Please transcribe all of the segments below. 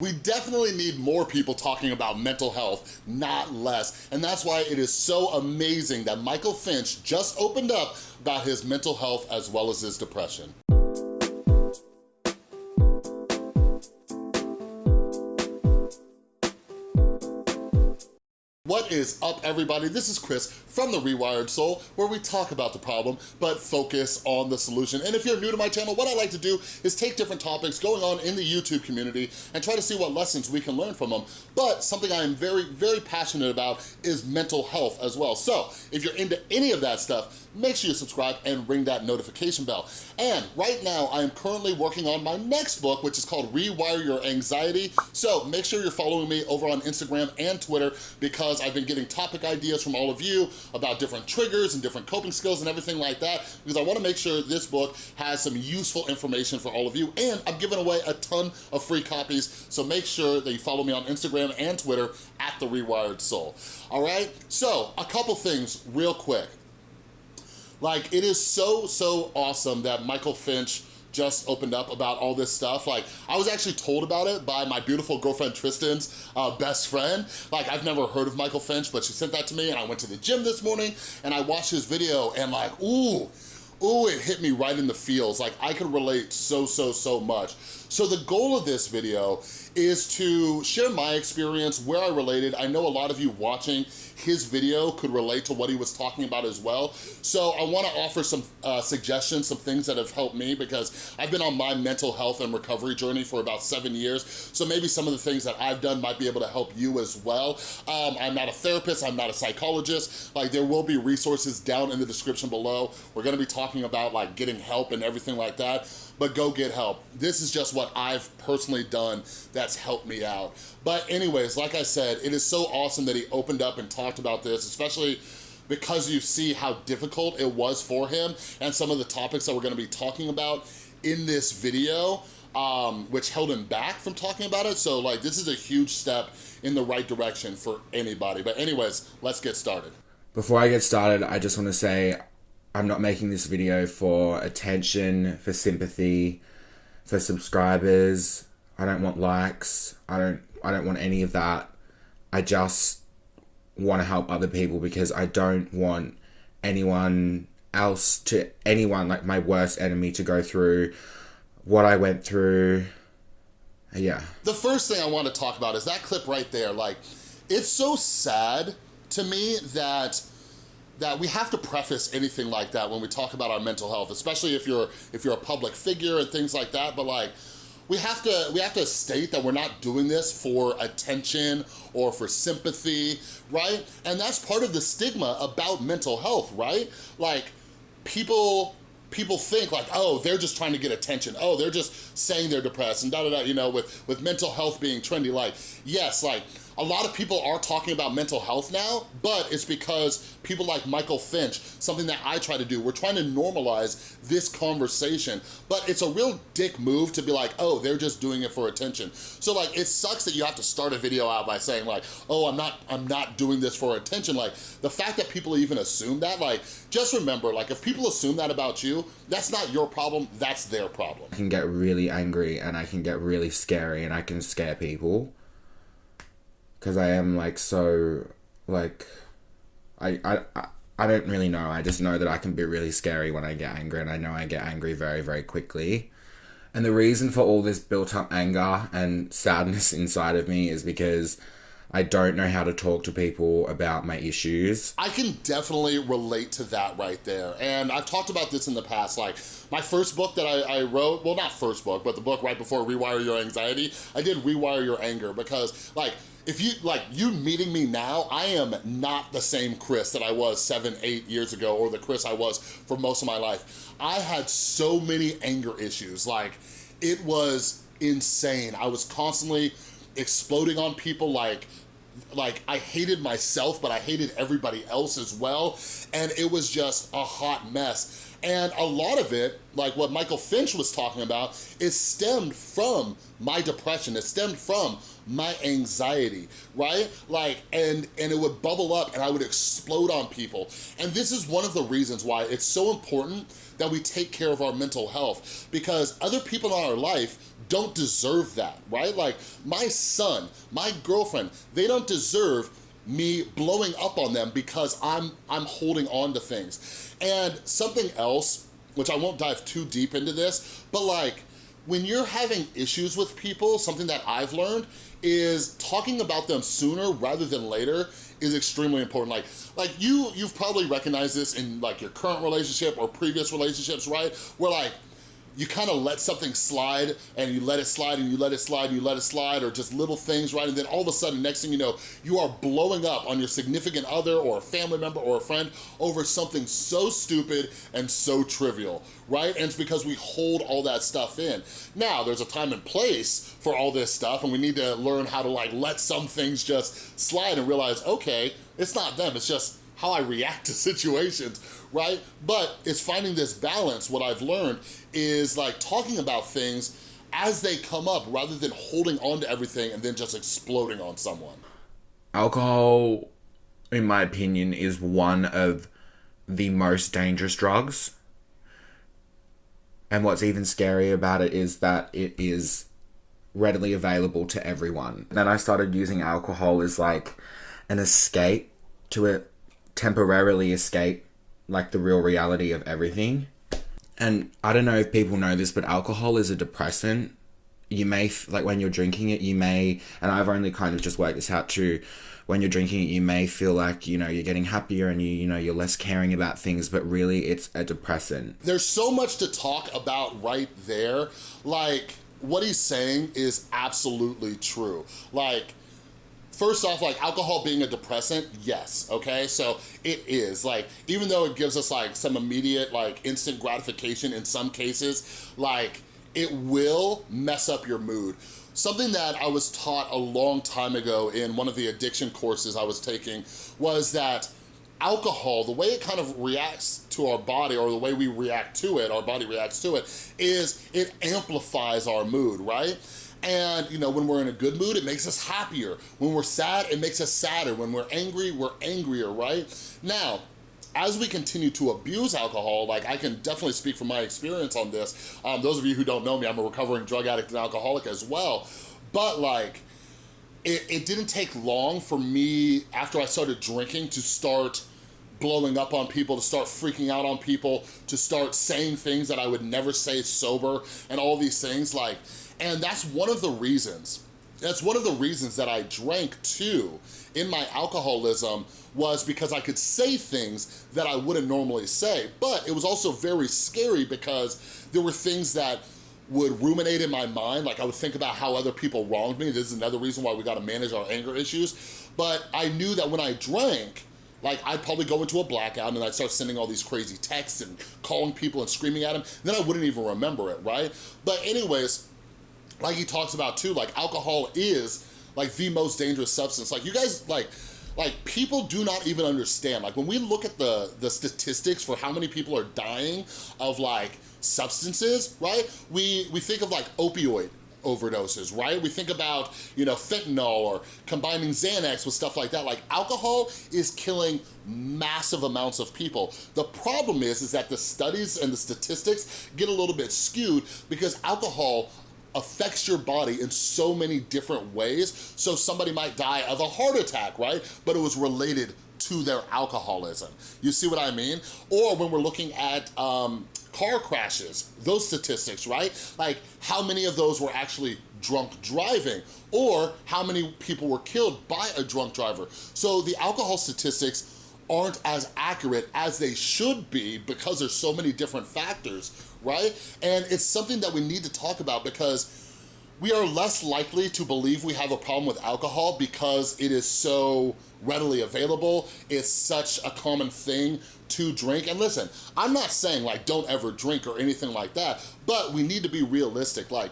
We definitely need more people talking about mental health, not less. And that's why it is so amazing that Michael Finch just opened up about his mental health as well as his depression. What is up everybody? This is Chris from The Rewired Soul where we talk about the problem but focus on the solution. And if you're new to my channel, what I like to do is take different topics going on in the YouTube community and try to see what lessons we can learn from them. But something I am very, very passionate about is mental health as well. So if you're into any of that stuff, make sure you subscribe and ring that notification bell. And right now, I am currently working on my next book, which is called Rewire Your Anxiety. So make sure you're following me over on Instagram and Twitter because I've been getting topic ideas from all of you about different triggers and different coping skills and everything like that because I wanna make sure this book has some useful information for all of you and I'm giving away a ton of free copies so make sure that you follow me on Instagram and Twitter at The Rewired Soul. All right, so a couple things real quick. Like, it is so, so awesome that Michael Finch just opened up about all this stuff. Like, I was actually told about it by my beautiful girlfriend Tristan's uh, best friend. Like, I've never heard of Michael Finch, but she sent that to me and I went to the gym this morning and I watched his video and like, ooh, ooh, it hit me right in the feels. Like, I could relate so, so, so much. So the goal of this video is to share my experience, where I related. I know a lot of you watching his video could relate to what he was talking about as well. So I wanna offer some uh, suggestions, some things that have helped me because I've been on my mental health and recovery journey for about seven years. So maybe some of the things that I've done might be able to help you as well. Um, I'm not a therapist, I'm not a psychologist. Like there will be resources down in the description below. We're gonna be talking about like getting help and everything like that, but go get help. This is just what I've personally done that's helped me out. But anyways, like I said, it is so awesome that he opened up and talked about this, especially because you see how difficult it was for him and some of the topics that we're gonna be talking about in this video, um, which held him back from talking about it. So like, this is a huge step in the right direction for anybody. But anyways, let's get started. Before I get started, I just wanna say, I'm not making this video for attention, for sympathy, for subscribers. I don't want likes. I don't I don't want any of that. I just want to help other people because I don't want anyone else to anyone like my worst enemy to go through what I went through. Yeah. The first thing I want to talk about is that clip right there. Like, it's so sad to me that that we have to preface anything like that when we talk about our mental health, especially if you're if you're a public figure and things like that. But like, we have to we have to state that we're not doing this for attention or for sympathy, right? And that's part of the stigma about mental health, right? Like people people think like, oh, they're just trying to get attention. Oh, they're just saying they're depressed and da da da, you know, with, with mental health being trendy. Like, yes, like a lot of people are talking about mental health now, but it's because people like Michael Finch, something that I try to do, we're trying to normalize this conversation, but it's a real dick move to be like, oh, they're just doing it for attention. So like, it sucks that you have to start a video out by saying like, oh, I'm not, I'm not doing this for attention. Like, the fact that people even assume that, like, just remember, like, if people assume that about you, that's not your problem, that's their problem. I can get really angry and I can get really scary and I can scare people because I am like so like I, I I don't really know. I just know that I can be really scary when I get angry, and I know I get angry very very quickly. And the reason for all this built up anger and sadness inside of me is because I don't know how to talk to people about my issues. I can definitely relate to that right there. And I've talked about this in the past, like my first book that I, I, wrote, well not first book, but the book right before Rewire Your Anxiety, I did Rewire Your Anger because like, if you, like, you meeting me now, I am not the same Chris that I was seven, eight years ago, or the Chris I was for most of my life. I had so many anger issues, like, it was insane. I was constantly exploding on people like like I hated myself, but I hated everybody else as well. And it was just a hot mess. And a lot of it, like what Michael Finch was talking about, is stemmed from my depression. It stemmed from my anxiety, right? Like, and, and it would bubble up and I would explode on people. And this is one of the reasons why it's so important that we take care of our mental health because other people in our life don't deserve that, right? Like my son, my girlfriend, they don't deserve me blowing up on them because I'm, I'm holding on to things. And something else, which I won't dive too deep into this, but like when you're having issues with people, something that I've learned is talking about them sooner rather than later is extremely important. Like, like you, you've probably recognized this in like your current relationship or previous relationships, right? Where like, you kind of let something slide and you let it slide and you let it slide and you let it slide or just little things, right? And then all of a sudden, next thing you know, you are blowing up on your significant other or a family member or a friend over something so stupid and so trivial, right? And it's because we hold all that stuff in. Now, there's a time and place for all this stuff and we need to learn how to like let some things just slide and realize, okay, it's not them, it's just how I react to situations, right? But it's finding this balance, what I've learned is like talking about things as they come up rather than holding on to everything and then just exploding on someone. Alcohol, in my opinion, is one of the most dangerous drugs. And what's even scary about it is that it is readily available to everyone. Then I started using alcohol as like an escape to it temporarily escape like the real reality of everything. And I don't know if people know this, but alcohol is a depressant. You may, like when you're drinking it, you may, and I've only kind of just worked this out too. When you're drinking it, you may feel like, you know, you're getting happier and you, you know, you're less caring about things, but really it's a depressant. There's so much to talk about right there. Like, what he's saying is absolutely true. Like, first off, like alcohol being a depressant, yes, okay? So it is, like, even though it gives us like some immediate, like instant gratification in some cases, like it will mess up your mood. Something that I was taught a long time ago in one of the addiction courses I was taking was that alcohol, the way it kind of reacts to our body or the way we react to it, our body reacts to it, is it amplifies our mood, right? And you know, when we're in a good mood, it makes us happier. When we're sad, it makes us sadder. When we're angry, we're angrier, right? Now, as we continue to abuse alcohol, like I can definitely speak from my experience on this. Um, those of you who don't know me, I'm a recovering drug addict and alcoholic as well. But like, it, it didn't take long for me after I started drinking to start blowing up on people, to start freaking out on people, to start saying things that I would never say sober and all these things like, and that's one of the reasons, that's one of the reasons that I drank too in my alcoholism was because I could say things that I wouldn't normally say, but it was also very scary because there were things that would ruminate in my mind, like I would think about how other people wronged me. This is another reason why we gotta manage our anger issues. But I knew that when I drank, like I'd probably go into a blackout and I'd start sending all these crazy texts and calling people and screaming at them, then I wouldn't even remember it, right? But anyways, like he talks about too, like alcohol is like the most dangerous substance. Like you guys, like, like people do not even understand. Like when we look at the, the statistics for how many people are dying of like substances, right? We, we think of like opioid overdoses, right? We think about, you know, fentanyl or combining Xanax with stuff like that. Like alcohol is killing massive amounts of people. The problem is, is that the studies and the statistics get a little bit skewed because alcohol affects your body in so many different ways. So somebody might die of a heart attack, right? But it was related to their alcoholism. You see what I mean? Or when we're looking at um, car crashes, those statistics, right? Like how many of those were actually drunk driving or how many people were killed by a drunk driver. So the alcohol statistics aren't as accurate as they should be because there's so many different factors, right? And it's something that we need to talk about because we are less likely to believe we have a problem with alcohol because it is so readily available. It's such a common thing to drink. And listen, I'm not saying like don't ever drink or anything like that, but we need to be realistic. Like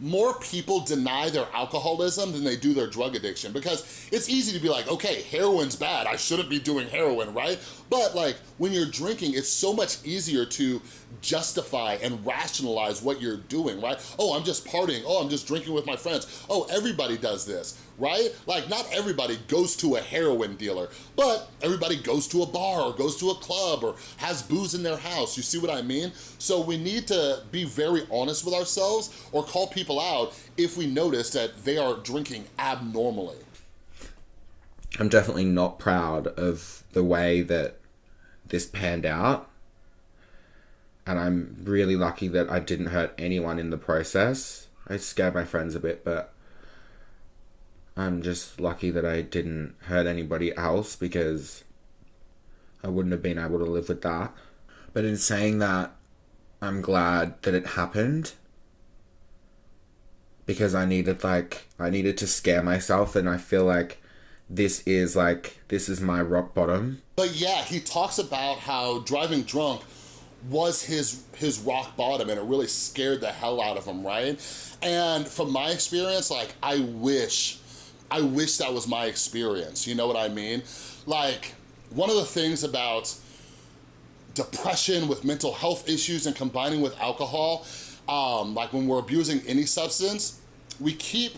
more people deny their alcoholism than they do their drug addiction because it's easy to be like, okay, heroin's bad, I shouldn't be doing heroin, right? But like when you're drinking, it's so much easier to justify and rationalize what you're doing, right? Oh, I'm just partying, oh, I'm just drinking with my friends. Oh, everybody does this, right? Like not everybody goes to a heroin dealer, but everybody goes to a bar or goes to a club or has booze in their house. You see what I mean? So we need to be very honest with ourselves or call people out if we notice that they are drinking abnormally. I'm definitely not proud of the way that this panned out. And I'm really lucky that I didn't hurt anyone in the process. I scared my friends a bit, but I'm just lucky that I didn't hurt anybody else because I wouldn't have been able to live with that. But in saying that, I'm glad that it happened because I needed like I needed to scare myself and I feel like this is like this is my rock bottom. But yeah, he talks about how driving drunk was his his rock bottom and it really scared the hell out of him, right? And from my experience, like I wish I wish that was my experience, you know what I mean? Like one of the things about depression with mental health issues and combining with alcohol, um, like when we're abusing any substance, we keep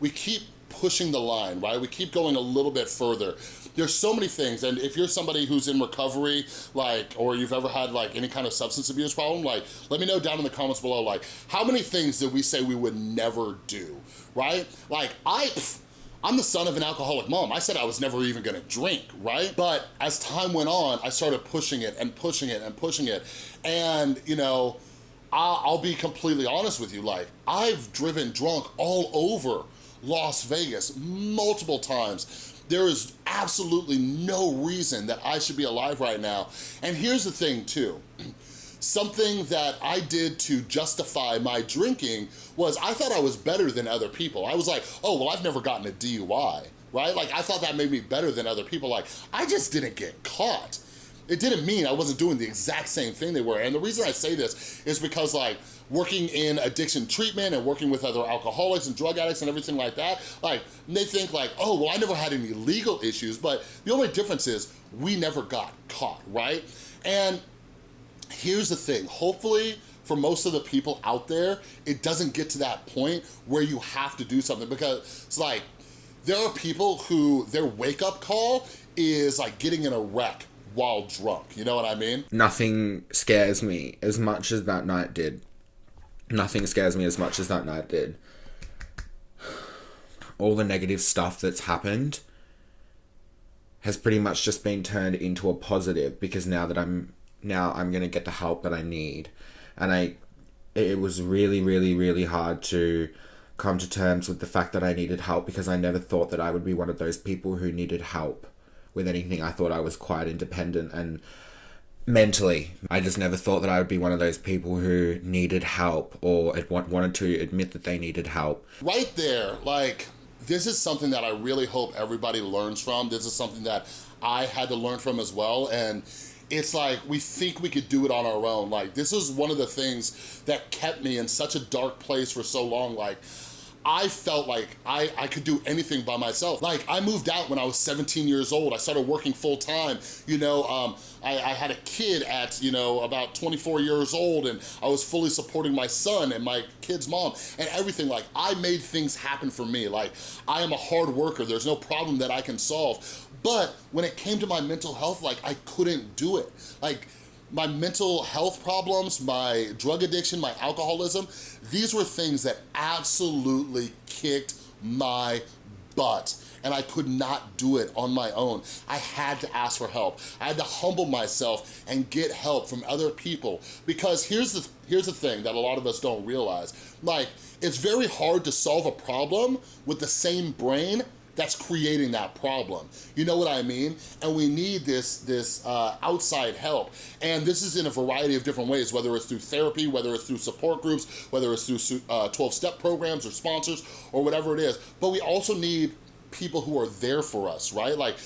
we keep pushing the line, right? We keep going a little bit further. There's so many things, and if you're somebody who's in recovery, like, or you've ever had like any kind of substance abuse problem, like, let me know down in the comments below, like, how many things did we say we would never do, right? Like, I, pff, I'm the son of an alcoholic mom. I said I was never even gonna drink, right? But as time went on, I started pushing it and pushing it and pushing it. And, you know, I'll be completely honest with you, like, I've driven drunk all over Las Vegas multiple times. There is absolutely no reason that I should be alive right now. And here's the thing too. Something that I did to justify my drinking was I thought I was better than other people. I was like, oh, well, I've never gotten a DUI, right? Like, I thought that made me better than other people. Like, I just didn't get caught. It didn't mean I wasn't doing the exact same thing they were. And the reason I say this is because like, working in addiction treatment and working with other alcoholics and drug addicts and everything like that, like they think like, oh, well, I never had any legal issues, but the only difference is we never got caught, right? And here's the thing, hopefully for most of the people out there, it doesn't get to that point where you have to do something because it's like, there are people who their wake up call is like getting in a wreck while drunk, you know what I mean? Nothing scares me as much as that night did. Nothing scares me as much as that night did. All the negative stuff that's happened has pretty much just been turned into a positive because now that I'm now I'm going to get the help that I need. And I it was really really really hard to come to terms with the fact that I needed help because I never thought that I would be one of those people who needed help with anything. I thought I was quite independent and mentally. I just never thought that I would be one of those people who needed help or wanted to admit that they needed help. Right there, like, this is something that I really hope everybody learns from. This is something that I had to learn from as well. And it's like we think we could do it on our own. Like, this is one of the things that kept me in such a dark place for so long. Like, I felt like I, I could do anything by myself. Like I moved out when I was 17 years old. I started working full time. You know, um, I, I had a kid at, you know, about 24 years old and I was fully supporting my son and my kid's mom and everything. Like I made things happen for me. Like I am a hard worker. There's no problem that I can solve. But when it came to my mental health, like I couldn't do it. Like my mental health problems, my drug addiction, my alcoholism, these were things that absolutely kicked my butt and I could not do it on my own. I had to ask for help. I had to humble myself and get help from other people because here's the, here's the thing that a lot of us don't realize. Like, it's very hard to solve a problem with the same brain that's creating that problem. You know what I mean? And we need this, this uh, outside help. And this is in a variety of different ways, whether it's through therapy, whether it's through support groups, whether it's through 12-step uh, programs or sponsors or whatever it is. But we also need people who are there for us, right? Like,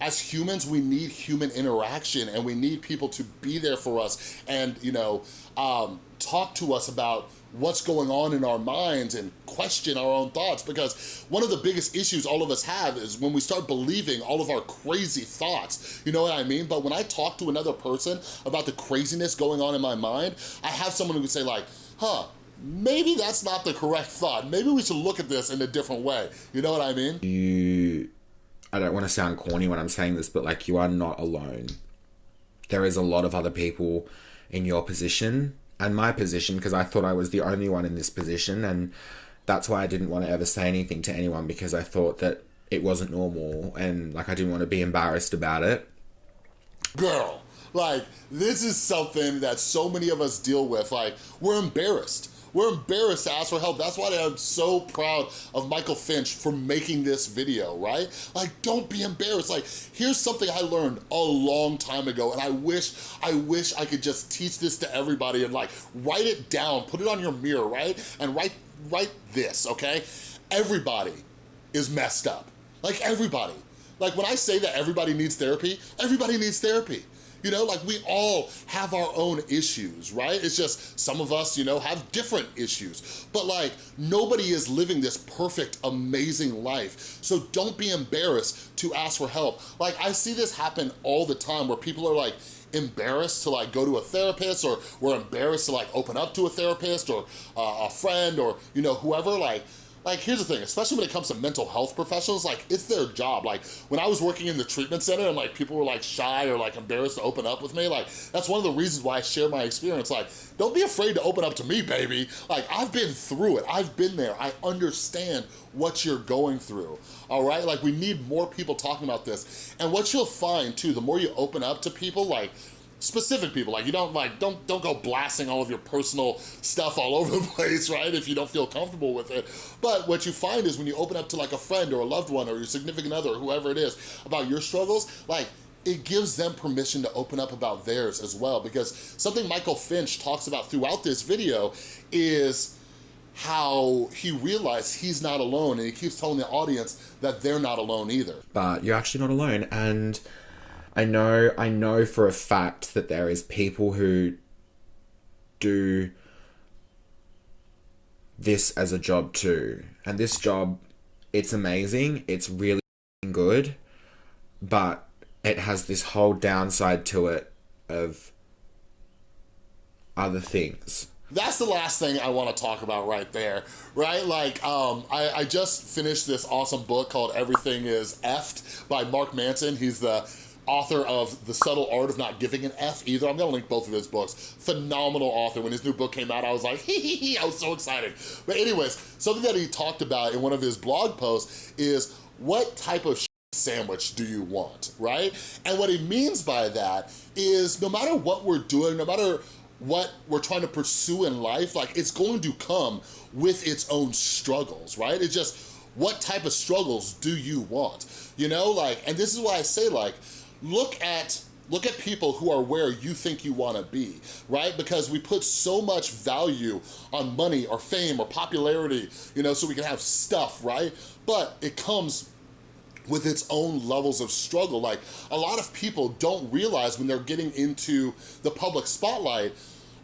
as humans, we need human interaction and we need people to be there for us and, you know, um, talk to us about what's going on in our minds and question our own thoughts because one of the biggest issues all of us have is when we start believing all of our crazy thoughts, you know what I mean? But when I talk to another person about the craziness going on in my mind, I have someone who would say like, huh, maybe that's not the correct thought. Maybe we should look at this in a different way. You know what I mean? You, I don't want to sound corny when I'm saying this, but like you are not alone. There is a lot of other people in your position and my position because I thought I was the only one in this position and that's why I didn't want to ever say anything to anyone because I thought that it wasn't normal and like I didn't want to be embarrassed about it. Girl, like this is something that so many of us deal with. Like we're embarrassed. We're embarrassed to ask for help. That's why I'm so proud of Michael Finch for making this video, right? Like, don't be embarrassed. Like, here's something I learned a long time ago, and I wish, I wish I could just teach this to everybody and like, write it down, put it on your mirror, right? And write, write this, okay? Everybody is messed up. Like, everybody. Like, when I say that everybody needs therapy, everybody needs therapy. You know, like we all have our own issues, right? It's just some of us, you know, have different issues. But like nobody is living this perfect, amazing life. So don't be embarrassed to ask for help. Like I see this happen all the time where people are like, embarrassed to like go to a therapist or we're embarrassed to like open up to a therapist or uh, a friend or you know whoever like like here's the thing especially when it comes to mental health professionals like it's their job. Like when i was working in the treatment center and like people were like shy or like embarrassed to open up with me like that's one of the reasons why i share my experience. Like don't be afraid to open up to me baby. Like i've been through it. I've been there. I understand what you're going through all right? Like we need more people talking about this. And what you'll find too the more you open up to people like specific people. Like you don't like, don't, don't go blasting all of your personal stuff all over the place, right? If you don't feel comfortable with it. But what you find is when you open up to like a friend or a loved one or your significant other or whoever it is about your struggles, like it gives them permission to open up about theirs as well. Because something Michael Finch talks about throughout this video is how he realized he's not alone and he keeps telling the audience that they're not alone either. But you're actually not alone and I know I know for a fact that there is people who do this as a job too. And this job it's amazing, it's really good, but it has this whole downside to it of other things. That's the last thing I want to talk about right there, right? Like, um, I, I just finished this awesome book called Everything is Effed by Mark Manson. He's the author of The Subtle Art of Not Giving an F either. I'm gonna link both of his books. Phenomenal author. When his new book came out, I was like, hee hee hee, I was so excited. But anyways, something that he talked about in one of his blog posts is what type of sandwich do you want, right? And what he means by that is no matter what we're doing, no matter what we're trying to pursue in life, like it's going to come with its own struggles, right? It's just, what type of struggles do you want? You know, like, and this is why I say like, look at Look at people who are where you think you wanna be, right? Because we put so much value on money or fame or popularity, you know, so we can have stuff, right? But it comes with its own levels of struggle. Like a lot of people don't realize when they're getting into the public spotlight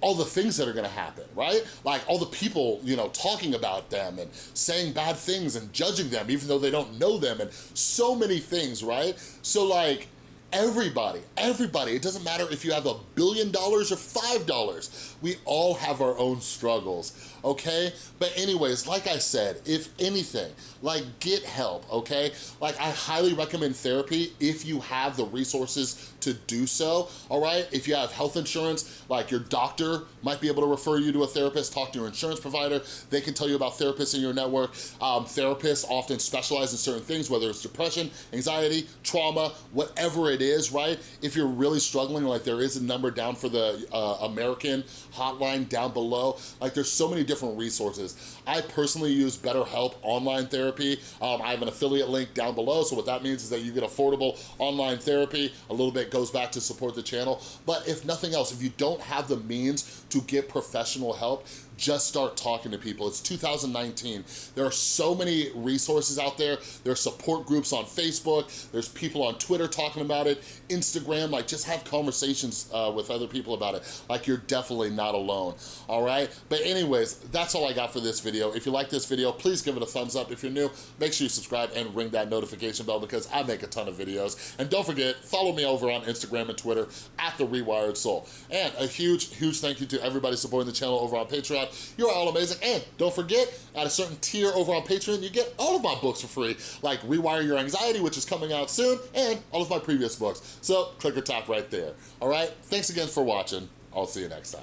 all the things that are gonna happen, right? Like all the people, you know, talking about them and saying bad things and judging them even though they don't know them and so many things, right? So like, Everybody, everybody, it doesn't matter if you have a billion dollars or five dollars, we all have our own struggles, okay? But anyways, like I said, if anything, like get help, okay? Like I highly recommend therapy if you have the resources to do so, all right? If you have health insurance, like your doctor might be able to refer you to a therapist, talk to your insurance provider, they can tell you about therapists in your network. Um, therapists often specialize in certain things, whether it's depression, anxiety, trauma, whatever it is, right? If you're really struggling, like there is a number down for the uh, American hotline down below. Like there's so many different resources. I personally use BetterHelp online therapy. Um, I have an affiliate link down below. So what that means is that you get affordable online therapy. A little bit goes back to support the channel. But if nothing else, if you don't have the means to get professional help, just start talking to people. It's 2019. There are so many resources out there. There are support groups on Facebook. There's people on Twitter talking about it. Instagram, like just have conversations uh, with other people about it. Like you're definitely not alone, all right? But anyways, that's all I got for this video. If you like this video, please give it a thumbs up. If you're new, make sure you subscribe and ring that notification bell because I make a ton of videos. And don't forget, follow me over on Instagram and Twitter at The Rewired Soul. And a huge, huge thank you to everybody supporting the channel over on Patreon. You're all amazing. And don't forget, at a certain tier over on Patreon, you get all of my books for free, like Rewire Your Anxiety, which is coming out soon, and all of my previous books. So click or tap right there. All right, thanks again for watching. I'll see you next time.